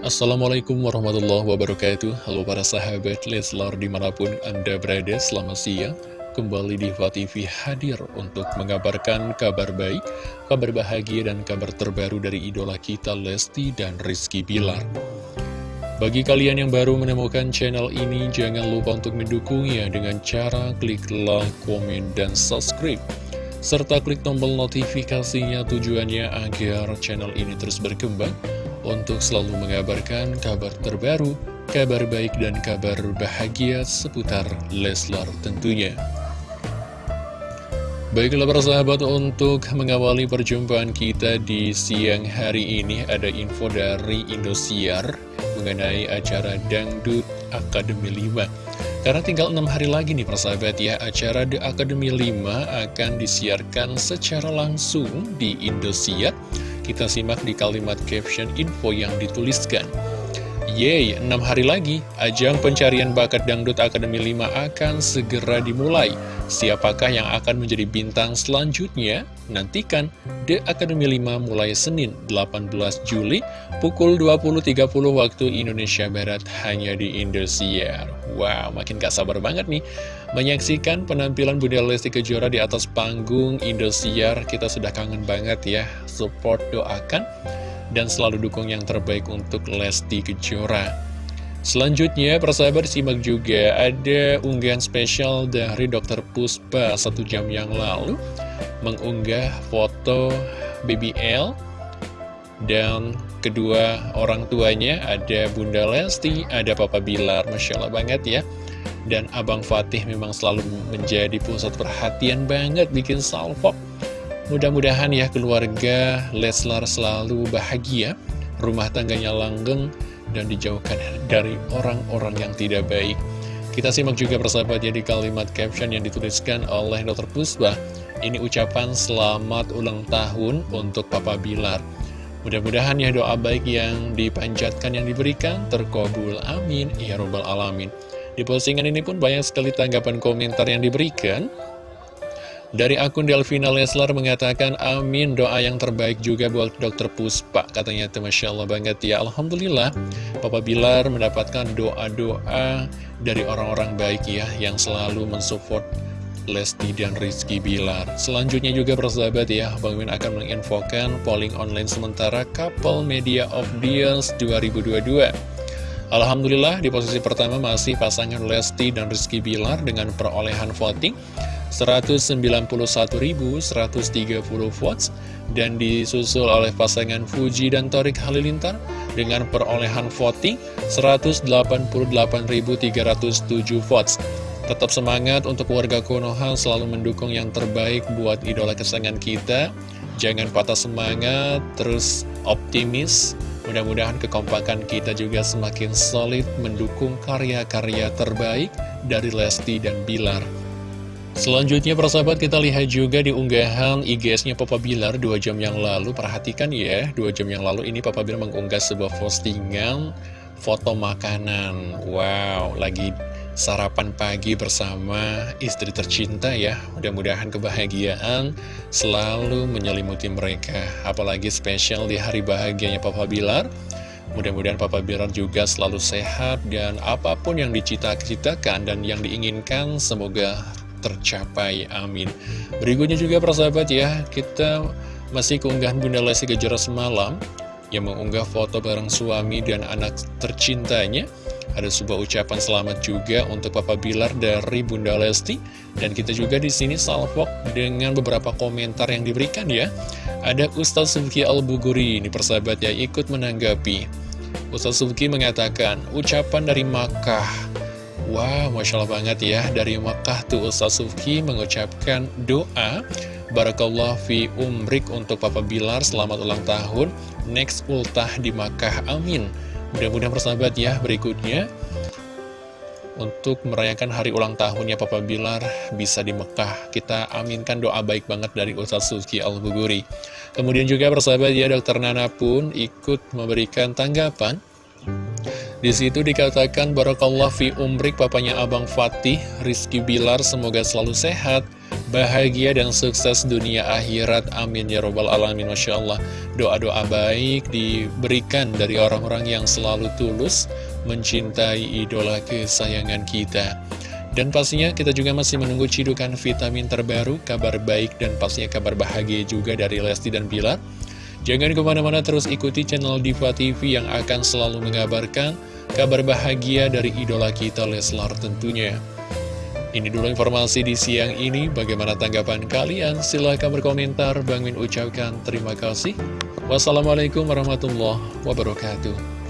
Assalamualaikum warahmatullahi wabarakatuh. Halo para sahabat Leslar di mana pun anda berada selamat siang. Kembali di TV hadir untuk mengabarkan kabar baik Kabar bahagia dan kabar terbaru dari idola kita Lesti dan Rizky Bilar. Bagi kalian yang baru menemukan channel ini Jangan lupa untuk mendukungnya dengan cara klik like, komen, dan subscribe. Serta klik tombol notifikasinya tujuannya agar channel ini terus berkembang untuk selalu mengabarkan kabar terbaru, kabar baik dan kabar bahagia seputar Leslar tentunya. Baiklah para sahabat untuk mengawali perjumpaan kita di siang hari ini ada info dari Indosiar mengenai acara Dangdut Akademi 5 karena tinggal enam hari lagi nih persahabat ya, acara The Academy 5 akan disiarkan secara langsung di Indosiar. Kita simak di kalimat caption info yang dituliskan. Yeay, 6 hari lagi, ajang pencarian bakat Dangdut Akademi 5 akan segera dimulai. Siapakah yang akan menjadi bintang selanjutnya? Nantikan The Academy 5 mulai Senin 18 Juli pukul 20.30 waktu Indonesia Barat hanya di Indosiar. Wow, makin gak sabar banget nih menyaksikan penampilan Bunda Lesti Kejora di atas panggung Indosiar. Kita sudah kangen banget ya, support doakan dan selalu dukung yang terbaik untuk Lesti Kejora. Selanjutnya, persahabat simak juga ada unggahan spesial dari Dr. Puspa satu jam yang lalu mengunggah foto BBL dan kedua orang tuanya ada Bunda Lesti, ada Papa Bilar, Masya Allah banget ya. Dan Abang Fatih memang selalu menjadi pusat perhatian banget bikin salvo Mudah-mudahan ya keluarga Leslar selalu bahagia, rumah tangganya langgeng, dan dijauhkan dari orang-orang yang tidak baik. Kita simak juga persahabatnya di kalimat caption yang dituliskan oleh Dr. Pusbah. Ini ucapan selamat ulang tahun untuk Papa Bilar. Mudah-mudahan ya doa baik yang dipanjatkan yang diberikan terkabul. Amin. Ya Robbal Alamin. Di postingan ini pun banyak sekali tanggapan komentar yang diberikan. Dari akun Delvina Leslar mengatakan, amin doa yang terbaik juga buat dokter Puspa. Katanya itu Masya Allah banget ya. Alhamdulillah, Papa Bilar mendapatkan doa-doa dari orang-orang baik ya, yang selalu mensupport Lesti dan Rizky Bilar. Selanjutnya juga persahabat ya, Bang Min akan menginfokan polling online sementara Couple Media of Years 2022. Alhamdulillah di posisi pertama masih pasangan Lesti dan Rizky Bilar dengan perolehan voting 191.130 votes dan disusul oleh pasangan Fuji dan Torik Halilintar dengan perolehan voting 188.307 votes. Tetap semangat untuk warga Konoha selalu mendukung yang terbaik buat idola kesayangan kita. Jangan patah semangat, terus optimis. Mudah-mudahan kekompakan kita juga semakin solid mendukung karya-karya terbaik dari Lesti dan Bilar. Selanjutnya persahabat kita lihat juga di unggahan IGS-nya Papa Bilar 2 jam yang lalu Perhatikan ya, 2 jam yang lalu ini Papa Bilar mengunggah sebuah postingan foto makanan Wow, lagi sarapan pagi bersama istri tercinta ya. Mudah-mudahan kebahagiaan selalu menyelimuti mereka. Apalagi spesial di hari bahagianya Papa Bilar. Mudah-mudahan Papa Bilar juga selalu sehat dan apa pun yang dicita-citakan dan yang diinginkan semoga tercapai, amin. Berikutnya juga persahabat ya, kita masih keunggahan Bunda Lesti Kejora semalam Yang mengunggah foto bareng suami dan anak tercintanya ada sebuah ucapan selamat juga untuk Papa Bilar dari Bunda Lesti. Dan kita juga di sini salvok dengan beberapa komentar yang diberikan ya. Ada Ustaz Subki Al-Buguri ini persahabat ya ikut menanggapi. Ustaz Subki mengatakan ucapan dari Makkah. Wow, Masya Allah banget ya Dari Makkah tuh Ustaz Sufki mengucapkan doa. Barakallah fi umrik untuk Papa Bilar Selamat ulang tahun. Next ultah di Makkah, amin Mudah-mudahan persahabat ya berikutnya. Untuk merayakan hari ulang tahunnya Papa Bilar Bisa di Mekah. Kita aminkan doa baik banget dari Ustaz Sufki Al-Buguri. Kemudian juga persahabat ya Dokter Nana pun ikut memberikan tanggapan. Di situ dikatakan Barakallah fi umrik papanya Abang Fatih, Rizky Bilar semoga selalu sehat bahagia dan sukses dunia akhirat. Amin ya robbal alamin. Masya Allah. Doa-doa baik diberikan dari orang-orang yang selalu tulus mencintai idola kesayangan kita. Dan pastinya kita juga masih menunggu cidukan vitamin terbaru, kabar baik dan pastinya kabar bahagia juga dari Lesti dan Bilar. Jangan ke mana-mana terus ikuti channel Diva TV yang akan selalu mengabarkan kabar bahagia dari idola kita Leslar tentunya. Ini dulu informasi di siang ini, bagaimana tanggapan kalian? Silahkan berkomentar, Bang Min ucapkan terima kasih. Wassalamualaikum warahmatullahi wabarakatuh.